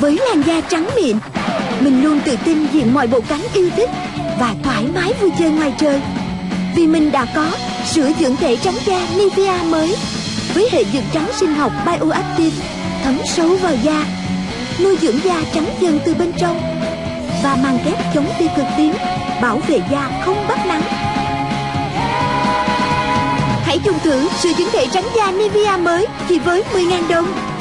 Với làn da trắng mịn, Mình luôn tự tin diện mọi bộ cánh yêu thích Và thoải mái vui chơi ngoài trời. Vì mình đã có sữa dưỡng thể trắng da Nivea mới Với hệ dưỡng trắng sinh học Bioactive Thấm sâu vào da, Nuôi dưỡng da trắng dần từ bên trong Và mang kép chống tia cực tím, Bảo vệ da không bắt nắng. Hãy dùng thử sữa dưỡng thể trắng da Nivea mới Chỉ với 10.000 đồng.